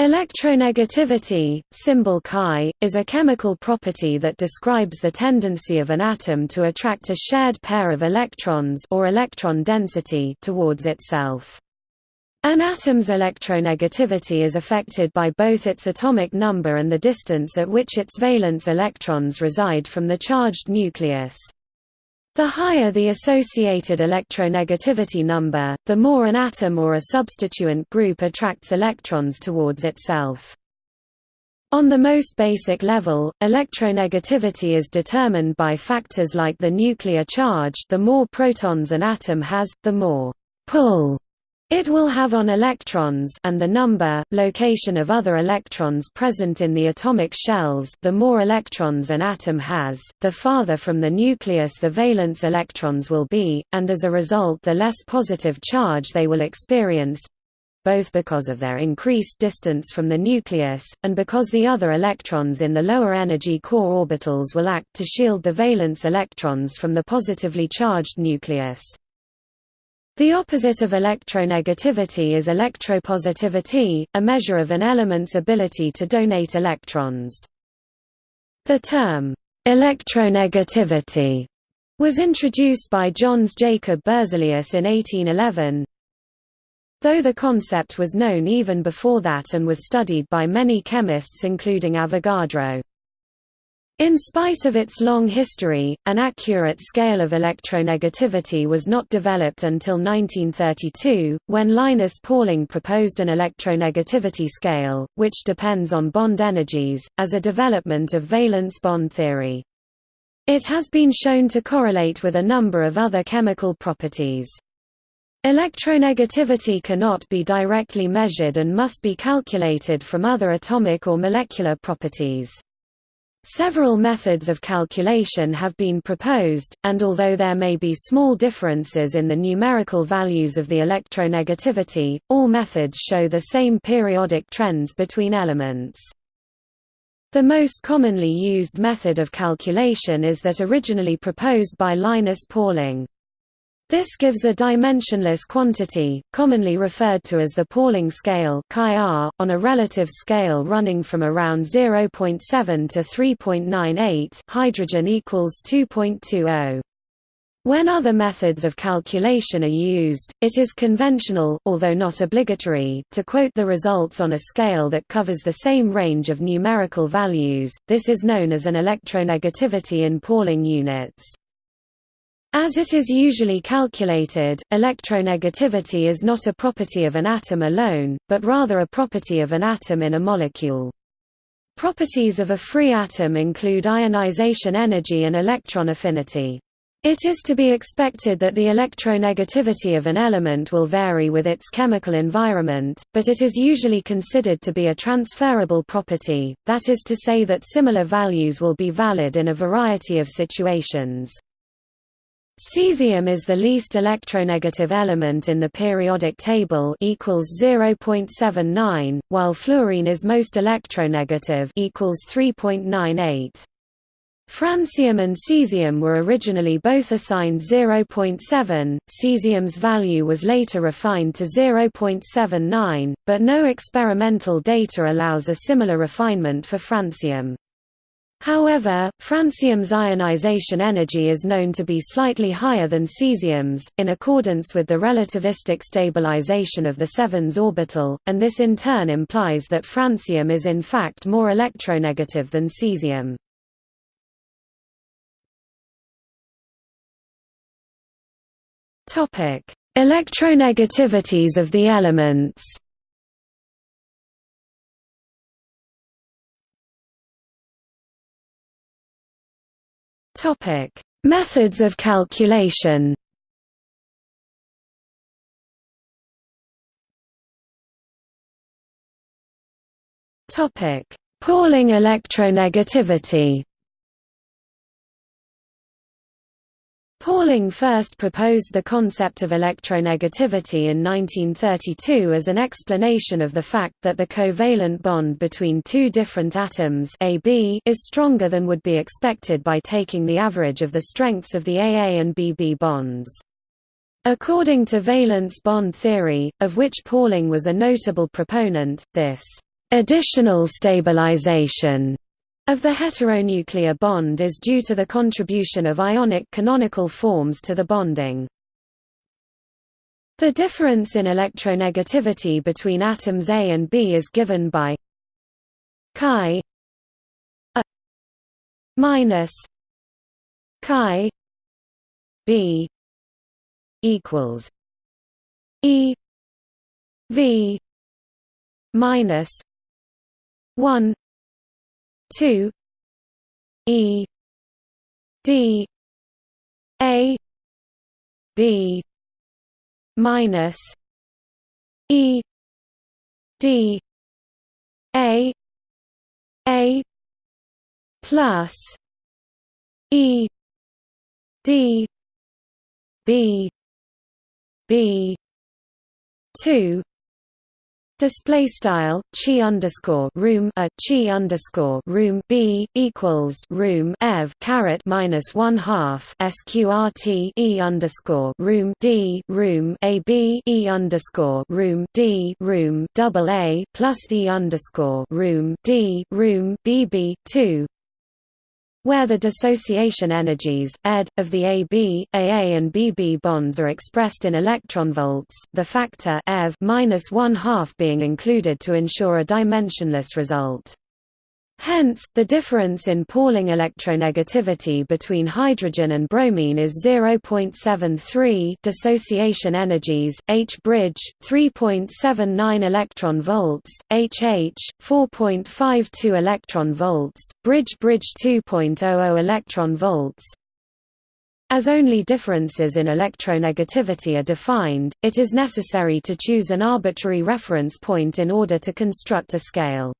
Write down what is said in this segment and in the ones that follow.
Electronegativity, symbol Chi, is a chemical property that describes the tendency of an atom to attract a shared pair of electrons or electron density towards itself. An atom's electronegativity is affected by both its atomic number and the distance at which its valence electrons reside from the charged nucleus. The higher the associated electronegativity number, the more an atom or a substituent group attracts electrons towards itself. On the most basic level, electronegativity is determined by factors like the nuclear charge the more protons an atom has, the more pull it will have on electrons and the number, location of other electrons present in the atomic shells the more electrons an atom has, the farther from the nucleus the valence electrons will be, and as a result the less positive charge they will experience both because of their increased distance from the nucleus, and because the other electrons in the lower energy core orbitals will act to shield the valence electrons from the positively charged nucleus. The opposite of electronegativity is electropositivity, a measure of an element's ability to donate electrons. The term, electronegativity, was introduced by Jöns Jacob Berzelius in 1811, though the concept was known even before that and was studied by many chemists including Avogadro. In spite of its long history, an accurate scale of electronegativity was not developed until 1932, when Linus Pauling proposed an electronegativity scale, which depends on bond energies, as a development of valence bond theory. It has been shown to correlate with a number of other chemical properties. Electronegativity cannot be directly measured and must be calculated from other atomic or molecular properties. Several methods of calculation have been proposed, and although there may be small differences in the numerical values of the electronegativity, all methods show the same periodic trends between elements. The most commonly used method of calculation is that originally proposed by Linus Pauling. This gives a dimensionless quantity, commonly referred to as the Pauling scale on a relative scale running from around 0.7 to 3.98 hydrogen equals 2.20. When other methods of calculation are used, it is conventional although not obligatory to quote the results on a scale that covers the same range of numerical values. This is known as an electronegativity in Pauling units. As it is usually calculated, electronegativity is not a property of an atom alone, but rather a property of an atom in a molecule. Properties of a free atom include ionization energy and electron affinity. It is to be expected that the electronegativity of an element will vary with its chemical environment, but it is usually considered to be a transferable property, that is to say that similar values will be valid in a variety of situations. Cesium is the least electronegative element in the periodic table equals 0.79, while fluorine is most electronegative equals 3.98. Francium and cesium were originally both assigned 0.7, cesium's value was later refined to 0.79, but no experimental data allows a similar refinement for francium. However, francium's ionization energy is known to be slightly higher than cesium's, in accordance with the relativistic stabilization of the 7s orbital, and this in turn implies that francium is in fact more electronegative than cesium. Electronegativities of the elements Topic: Methods of calculation. Topic: Pauling electronegativity. Pauling first proposed the concept of electronegativity in 1932 as an explanation of the fact that the covalent bond between two different atoms AB is stronger than would be expected by taking the average of the strengths of the AA and BB bonds. According to valence bond theory, of which Pauling was a notable proponent, this Additional stabilization of the heteronuclear bond is due to the contribution of ionic canonical forms to the bonding. The difference in electronegativity between atoms A and B is given by chi A minus chi B equals E V minus one two E D A B minus E D A A plus E D B B two Display style chi underscore room a chi underscore room b equals room ev caret minus one half sqrt e underscore room d room a b e underscore room d room double a plus e underscore room d room bb two where the dissociation energies, ED, of the AB, AA and BB bonds are expressed in electronvolts, the factor EV one half being included to ensure a dimensionless result. Hence, the difference in Pauling electronegativity between hydrogen and bromine is 0.73 dissociation energies, H bridge 3.79 electron volts, HH 4.52 electron volts, bridge bridge 2.00 electron volts. As only differences in electronegativity are defined, it is necessary to choose an arbitrary reference point in order to construct a scale.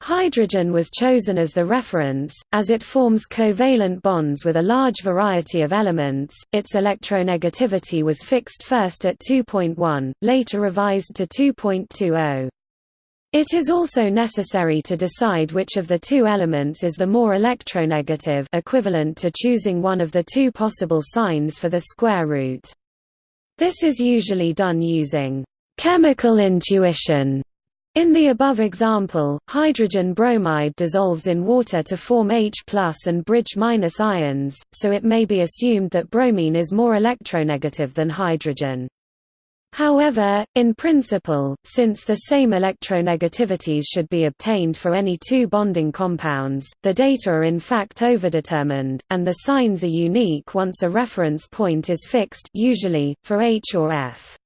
Hydrogen was chosen as the reference, as it forms covalent bonds with a large variety of elements. Its electronegativity was fixed first at 2.1, later revised to 2.20. It is also necessary to decide which of the two elements is the more electronegative equivalent to choosing one of the two possible signs for the square root. This is usually done using chemical intuition in the above example, hydrogen bromide dissolves in water to form H and bridge ions, so it may be assumed that bromine is more electronegative than hydrogen. However, in principle, since the same electronegativities should be obtained for any two bonding compounds, the data are in fact overdetermined, and the signs are unique once a reference point is fixed usually, for H or F.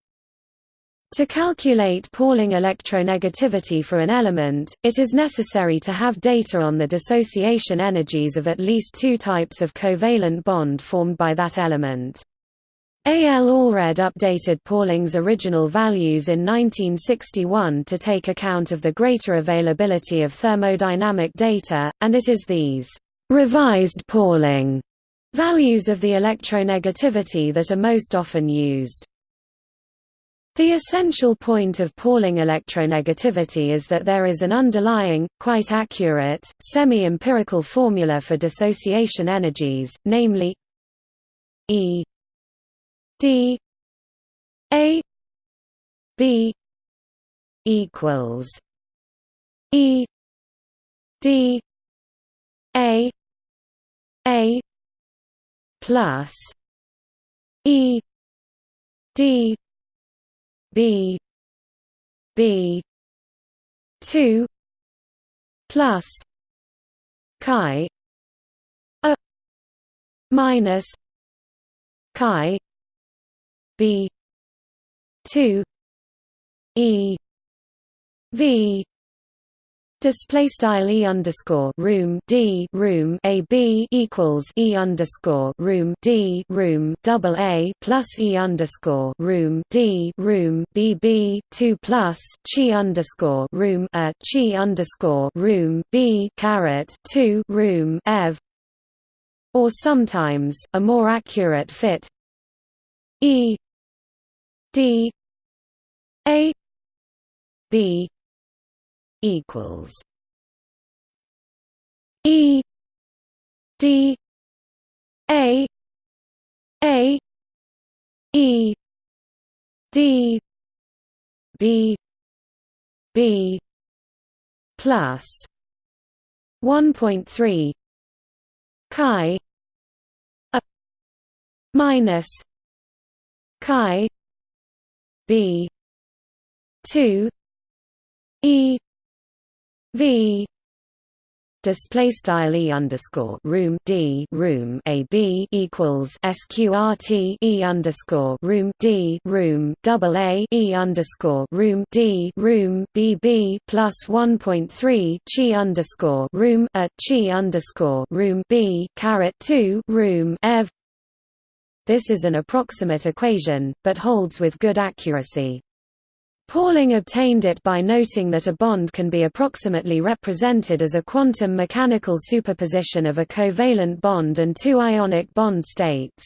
To calculate Pauling electronegativity for an element, it is necessary to have data on the dissociation energies of at least two types of covalent bond formed by that element. A. L. Allred updated Pauling's original values in 1961 to take account of the greater availability of thermodynamic data, and it is these revised Pauling values of the electronegativity that are most often used. The essential point of Pauling electronegativity is that there is an underlying, quite accurate, semi-empirical formula for dissociation energies, namely E D A B equals E D A A plus E D B B two plus chi a minus chi B two E V Display style e underscore room d room a b equals e underscore room d room double a plus e underscore room d room b b two plus chi underscore room a chi underscore room b caret two room ev or sometimes a more accurate fit. E d a b equals E D A A E D B B plus 1.3 chi a minus chi b 2 e v display style e underscore room d room a b equals sqrt e underscore room d room double a e underscore room d room b b plus 1.3 chi underscore room a chi underscore room b caret 2 room ev. This is an approximate equation, but holds with good accuracy. Pauling obtained it by noting that a bond can be approximately represented as a quantum mechanical superposition of a covalent bond and two ionic bond states.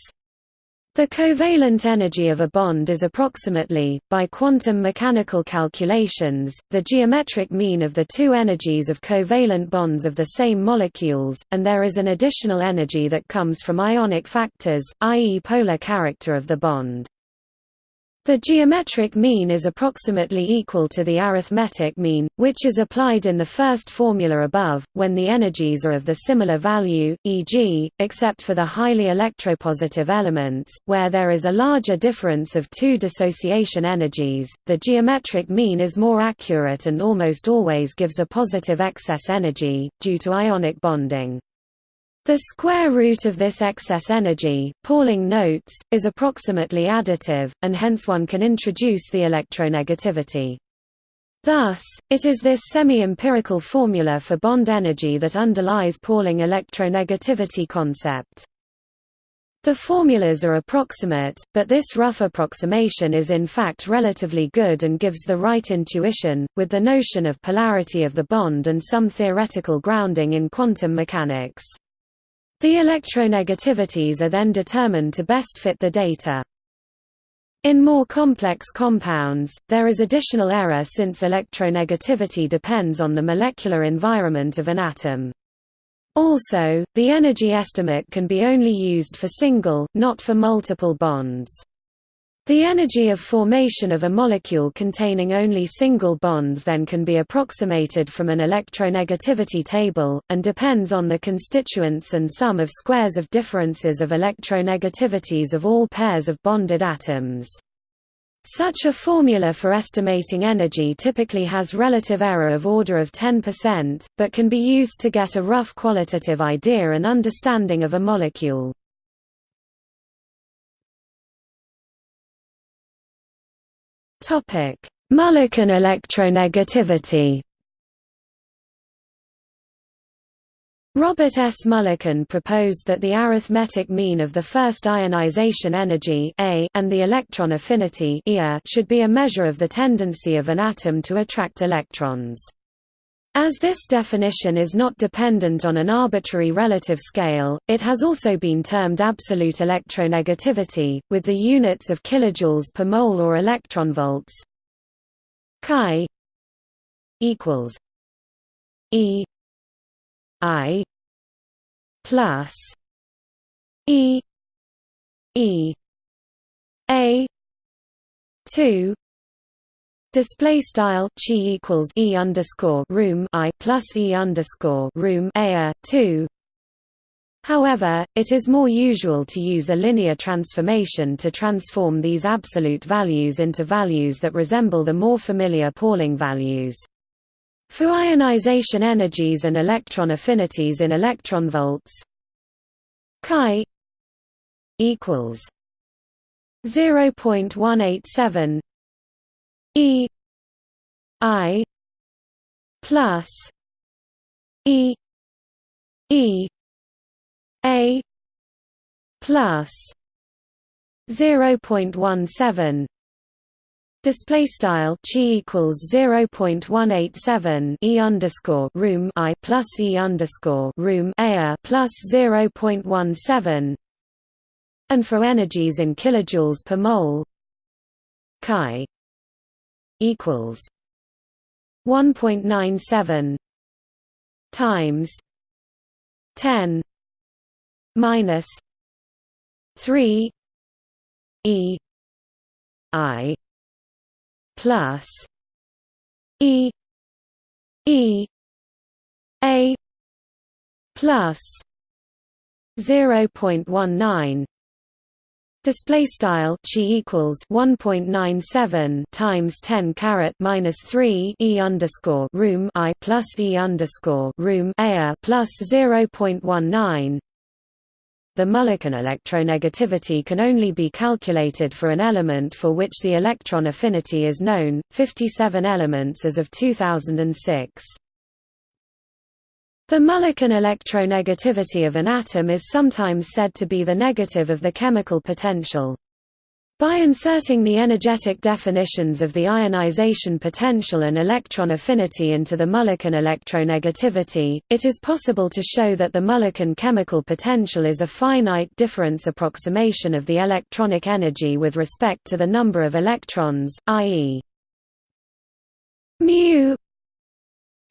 The covalent energy of a bond is approximately, by quantum mechanical calculations, the geometric mean of the two energies of covalent bonds of the same molecules, and there is an additional energy that comes from ionic factors, i.e. polar character of the bond. The geometric mean is approximately equal to the arithmetic mean, which is applied in the first formula above, when the energies are of the similar value, e.g., except for the highly electropositive elements, where there is a larger difference of two dissociation energies, the geometric mean is more accurate and almost always gives a positive excess energy, due to ionic bonding. The square root of this excess energy, Pauling notes, is approximately additive, and hence one can introduce the electronegativity. Thus, it is this semi-empirical formula for bond energy that underlies Pauling electronegativity concept. The formulas are approximate, but this rough approximation is in fact relatively good and gives the right intuition, with the notion of polarity of the bond and some theoretical grounding in quantum mechanics. The electronegativities are then determined to best fit the data. In more complex compounds, there is additional error since electronegativity depends on the molecular environment of an atom. Also, the energy estimate can be only used for single, not for multiple bonds. The energy of formation of a molecule containing only single bonds then can be approximated from an electronegativity table, and depends on the constituents and sum of squares of differences of electronegativities of all pairs of bonded atoms. Such a formula for estimating energy typically has relative error of order of 10%, but can be used to get a rough qualitative idea and understanding of a molecule. Mulliken electronegativity. Robert S. Mulliken proposed that the arithmetic mean of the first ionization energy A and the electron affinity should be a measure of the tendency of an atom to attract electrons. As this definition is not dependent on an arbitrary relative scale, it has also been termed absolute electronegativity, with the units of kilojoules per mole or electronvolts. Chi equals E I plus E E A two Display style chi equals e underscore room i plus e underscore room a two. However, it is more usual to use a linear transformation to transform these absolute values into values that resemble the more familiar Pauling values. For ionization energies and electron affinities in electronvolts, chi equals 0.187 E I plus E E A plus zero point one seven Display style chi equals zero point one eight seven e underscore room i plus e underscore room a plus zero point one seven, and for energies in kilojoules per mole, chi equals 1.97 times 10 minus 3 e i plus e e A plus 0.19 display style chi equals 1.97 times 10 caret minus 3 e underscore room i plus e underscore room a plus 0.19 the Mulliken electronegativity can only be calculated for an element for which the electron affinity is known, 57 elements as of 2006. The Mulliken electronegativity of an atom is sometimes said to be the negative of the chemical potential. By inserting the energetic definitions of the ionization potential and electron affinity into the Mulliken electronegativity, it is possible to show that the Mulliken chemical potential is a finite difference approximation of the electronic energy with respect to the number of electrons, i.e. mu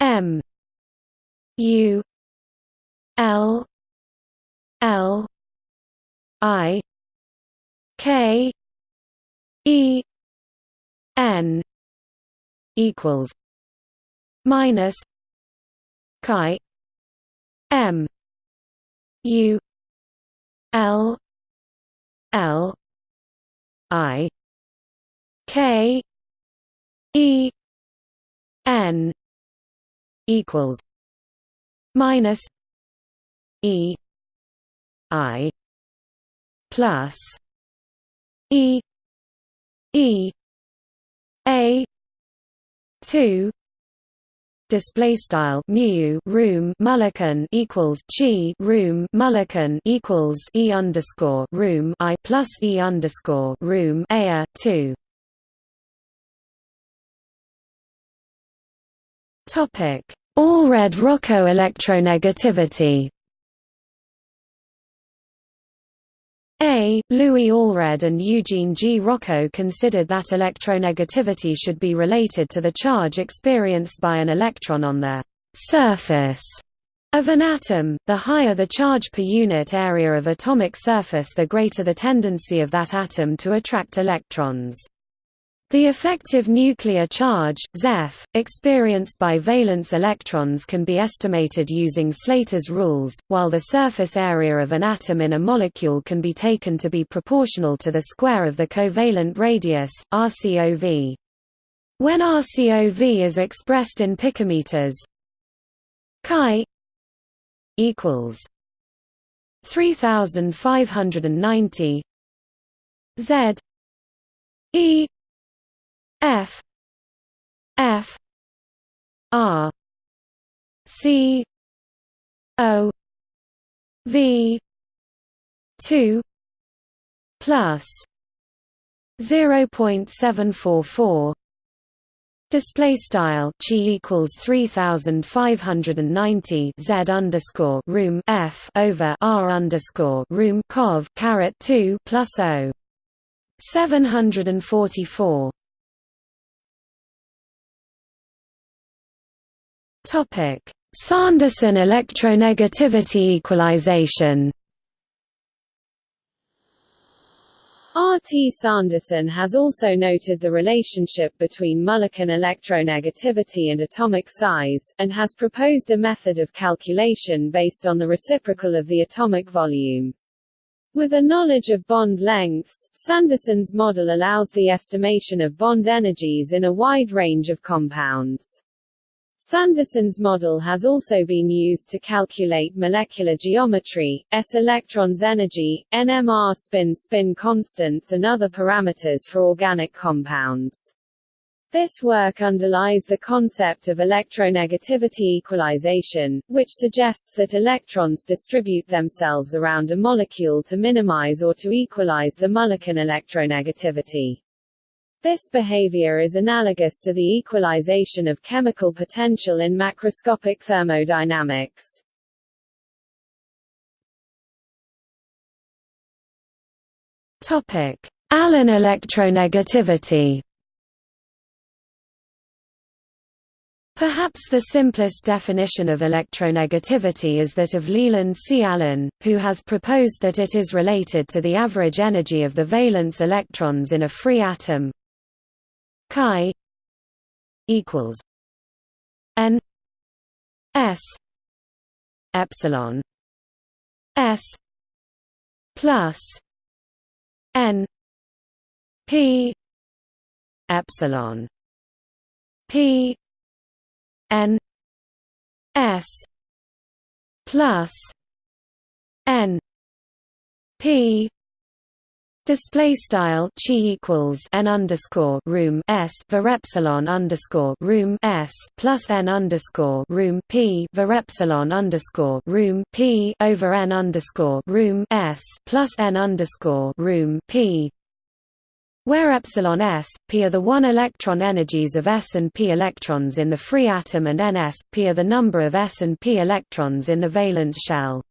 m u l l i k E N equals minus chi M U L L I K E N equals minus E I plus E E A two display style mu room Mulliken equals chi room Mulliken equals e underscore room i plus e underscore room a two. Topic: Allred-Rochow electronegativity. A. Louis Allred and Eugene G. Rochow considered that electronegativity should be related to the charge experienced by an electron on the surface of an atom. The higher the charge per unit area of atomic surface the greater the tendency of that atom to attract electrons. The effective nuclear charge, ZEF, experienced by valence electrons can be estimated using Slater's rules, while the surface area of an atom in a molecule can be taken to be proportional to the square of the covalent radius, RCOV. When RCOV is expressed in picometers, chi equals 3590 Z E F F R C O V two plus zero point seven four four. Display style chi equals three thousand five hundred and ninety z underscore room f over r underscore room cov caret two plus o. Seven hundred and forty four Topic: Sanderson electronegativity equalization. R. T. Sanderson has also noted the relationship between Mulliken electronegativity and atomic size, and has proposed a method of calculation based on the reciprocal of the atomic volume. With a knowledge of bond lengths, Sanderson's model allows the estimation of bond energies in a wide range of compounds. Sanderson's model has also been used to calculate molecular geometry, s electrons energy, NMR spin spin constants and other parameters for organic compounds. This work underlies the concept of electronegativity equalization, which suggests that electrons distribute themselves around a molecule to minimize or to equalize the Mulliken electronegativity. This behavior is analogous to the equalization of chemical potential in macroscopic thermodynamics. Topic: Allen electronegativity. Perhaps the simplest definition of electronegativity is that of Leland C. Allen, who has proposed that it is related to the average energy of the valence electrons in a free atom, chi equals n s epsilon s plus n p epsilon p n s plus n p Display style chi equals n underscore room s var epsilon underscore room s plus n underscore room p var epsilon underscore room p over n underscore room s plus n underscore room p where epsilon s, p are the one electron energies of s and p electrons in the free atom and ns, p are the number of s and p electrons in the valence shell.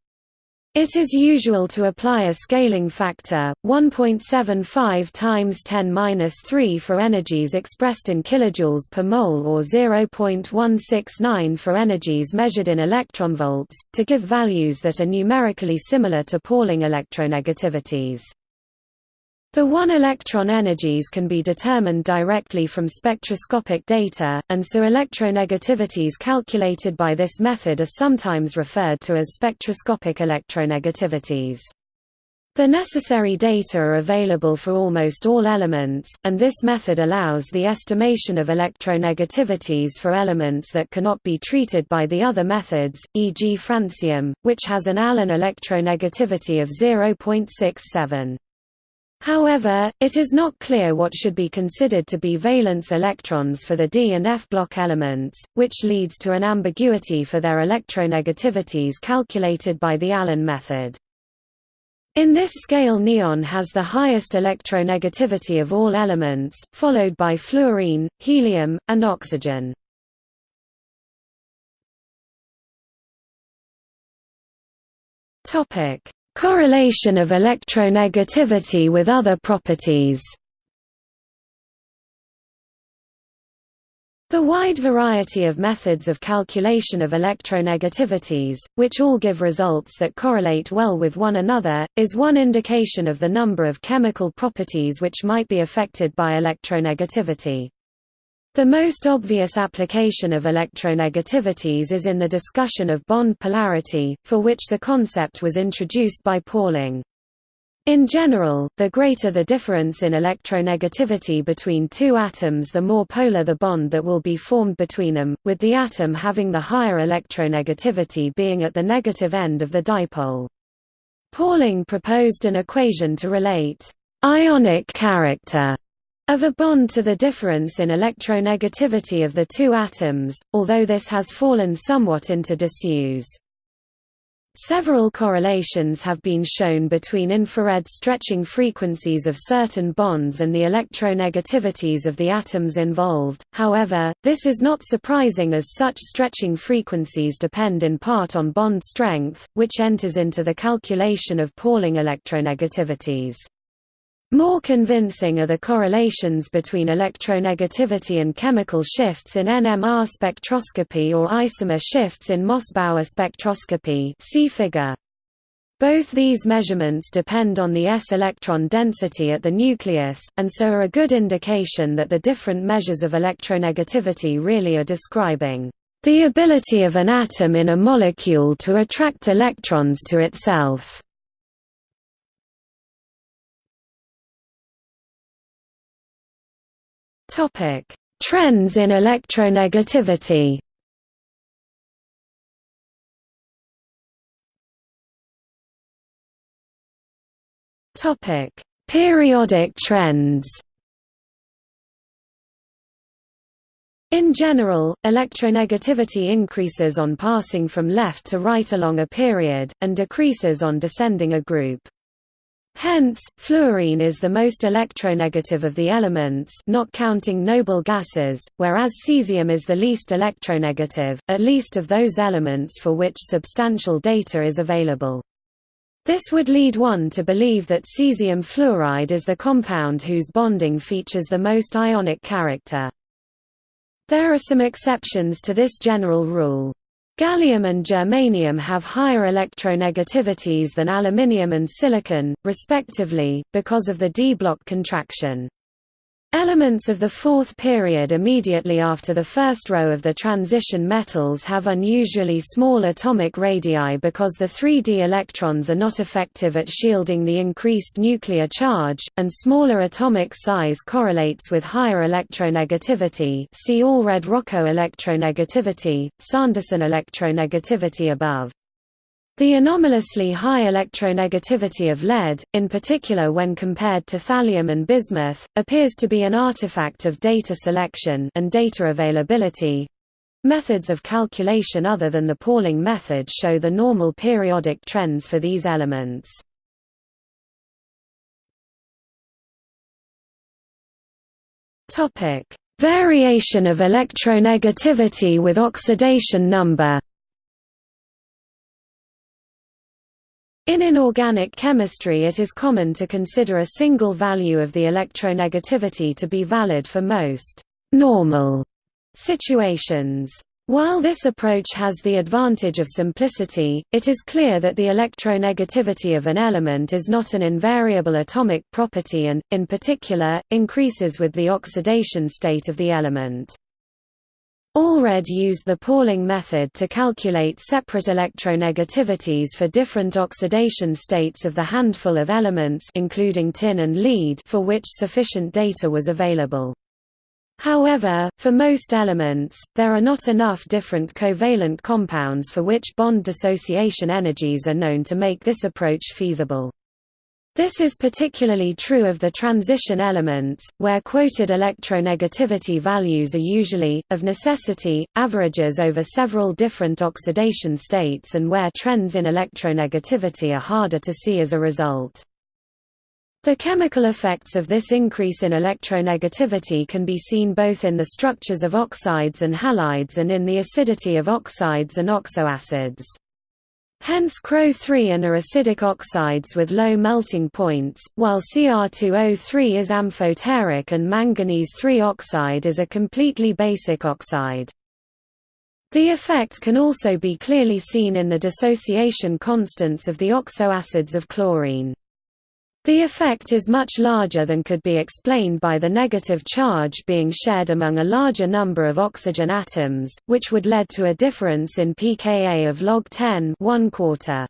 It is usual to apply a scaling factor 1.75 times 10^-3 for energies expressed in kilojoules per mole or 0.169 for energies measured in electronvolts to give values that are numerically similar to Pauling electronegativities. The one-electron energies can be determined directly from spectroscopic data, and so electronegativities calculated by this method are sometimes referred to as spectroscopic electronegativities. The necessary data are available for almost all elements, and this method allows the estimation of electronegativities for elements that cannot be treated by the other methods, e.g. francium, which has an Allen electronegativity of 0.67. However, it is not clear what should be considered to be valence electrons for the d and f block elements, which leads to an ambiguity for their electronegativities calculated by the Allen method. In this scale neon has the highest electronegativity of all elements, followed by fluorine, helium, and oxygen. Topic: Correlation of electronegativity with other properties The wide variety of methods of calculation of electronegativities, which all give results that correlate well with one another, is one indication of the number of chemical properties which might be affected by electronegativity. The most obvious application of electronegativities is in the discussion of bond polarity, for which the concept was introduced by Pauling. In general, the greater the difference in electronegativity between two atoms the more polar the bond that will be formed between them, with the atom having the higher electronegativity being at the negative end of the dipole. Pauling proposed an equation to relate ionic character of a bond to the difference in electronegativity of the two atoms, although this has fallen somewhat into disuse. Several correlations have been shown between infrared stretching frequencies of certain bonds and the electronegativities of the atoms involved, however, this is not surprising as such stretching frequencies depend in part on bond strength, which enters into the calculation of Pauling electronegativities. More convincing are the correlations between electronegativity and chemical shifts in NMR spectroscopy or isomer shifts in Mossbauer spectroscopy see figure. Both these measurements depend on the s-electron density at the nucleus, and so are a good indication that the different measures of electronegativity really are describing the ability of an atom in a molecule to attract electrons to itself. Topic: Trends in electronegativity. Topic: Periodic trends. In general, electronegativity increases on passing from left to right along a period, and decreases on descending a group. Hence, fluorine is the most electronegative of the elements not counting noble gases, whereas cesium is the least electronegative, at least of those elements for which substantial data is available. This would lead one to believe that cesium fluoride is the compound whose bonding features the most ionic character. There are some exceptions to this general rule. Gallium and germanium have higher electronegativities than aluminium and silicon, respectively, because of the d-block contraction. Elements of the fourth period immediately after the first row of the transition metals have unusually small atomic radii because the 3d electrons are not effective at shielding the increased nuclear charge, and smaller atomic size correlates with higher electronegativity see all Allred-Rochow electronegativity, Sanderson electronegativity above. The anomalously high electronegativity of lead, in particular when compared to thallium and bismuth, appears to be an artifact of data selection and data availability. Methods of calculation other than the Pauling method show the normal periodic trends for these elements. Variation of electronegativity with oxidation number In inorganic chemistry it is common to consider a single value of the electronegativity to be valid for most «normal» situations. While this approach has the advantage of simplicity, it is clear that the electronegativity of an element is not an invariable atomic property and, in particular, increases with the oxidation state of the element. Allred used the Pauling method to calculate separate electronegativities for different oxidation states of the handful of elements including tin and lead for which sufficient data was available. However, for most elements, there are not enough different covalent compounds for which bond dissociation energies are known to make this approach feasible. This is particularly true of the transition elements, where quoted electronegativity values are usually, of necessity, averages over several different oxidation states and where trends in electronegativity are harder to see as a result. The chemical effects of this increase in electronegativity can be seen both in the structures of oxides and halides and in the acidity of oxides and oxoacids. Hence CrO3 and are acidic oxides with low melting points, while Cr2O3 is amphoteric and manganese 3 oxide is a completely basic oxide. The effect can also be clearly seen in the dissociation constants of the oxoacids of chlorine. The effect is much larger than could be explained by the negative charge being shared among a larger number of oxygen atoms, which would lead to a difference in pKa of log 10 1 quarter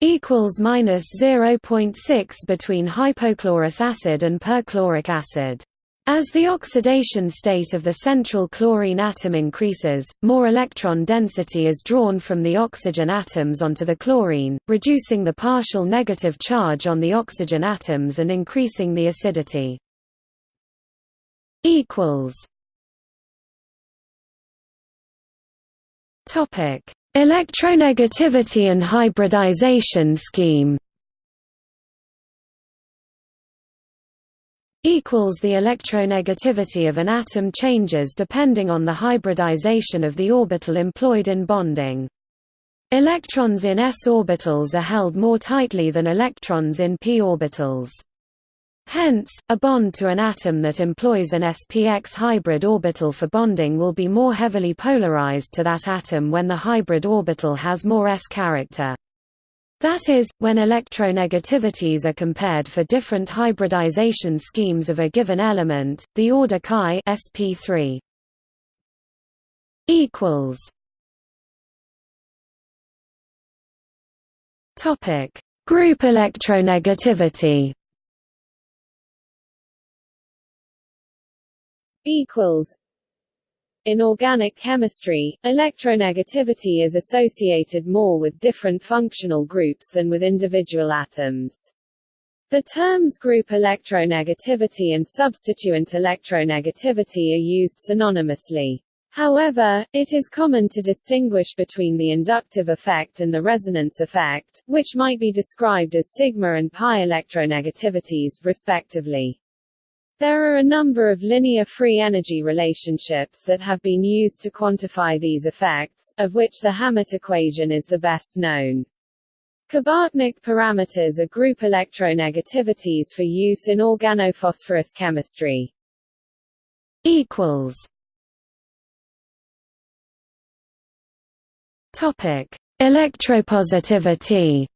equals minus 0.6 between hypochlorous acid and perchloric acid. As the oxidation state of the central chlorine atom increases, more electron density is drawn from the oxygen atoms onto the chlorine, reducing the partial negative charge on the oxygen atoms and increasing the acidity. Electronegativity and hybridization scheme equals the electronegativity of an atom changes depending on the hybridization of the orbital employed in bonding. Electrons in s orbitals are held more tightly than electrons in p orbitals. Hence, a bond to an atom that employs an spx hybrid orbital for bonding will be more heavily polarized to that atom when the hybrid orbital has more s character. That is, when electronegativities are compared for different hybridization schemes of a given element, the order chi sp3 equals Topic: Group electronegativity equals in organic chemistry, electronegativity is associated more with different functional groups than with individual atoms. The terms group electronegativity and substituent electronegativity are used synonymously. However, it is common to distinguish between the inductive effect and the resonance effect, which might be described as sigma and pi electronegativities, respectively. There are a number of linear free energy relationships that have been used to quantify these effects, of which the Hammett equation is the best known. Kabachnik parameters are group electronegativities for use in organophosphorus chemistry. equals Topic: Electropositivity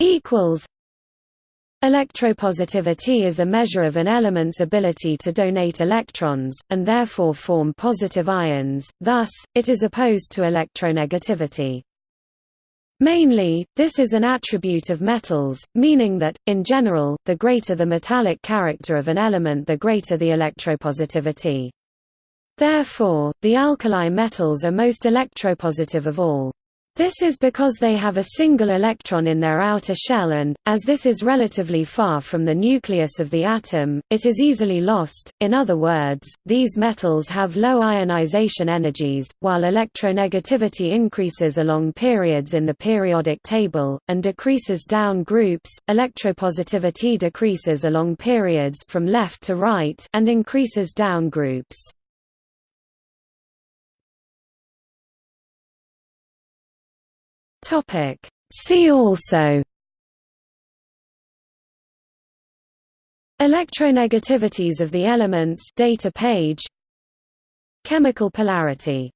equals Electropositivity is a measure of an element's ability to donate electrons, and therefore form positive ions, thus, it is opposed to electronegativity. Mainly, this is an attribute of metals, meaning that, in general, the greater the metallic character of an element the greater the electropositivity. Therefore, the alkali metals are most electropositive of all. This is because they have a single electron in their outer shell and, as this is relatively far from the nucleus of the atom, it is easily lost. In other words, these metals have low ionization energies, while electronegativity increases along periods in the periodic table, and decreases down groups, electropositivity decreases along periods from left to right and increases down groups. Topic. See also. Electronegativities of the elements. Data page. Chemical polarity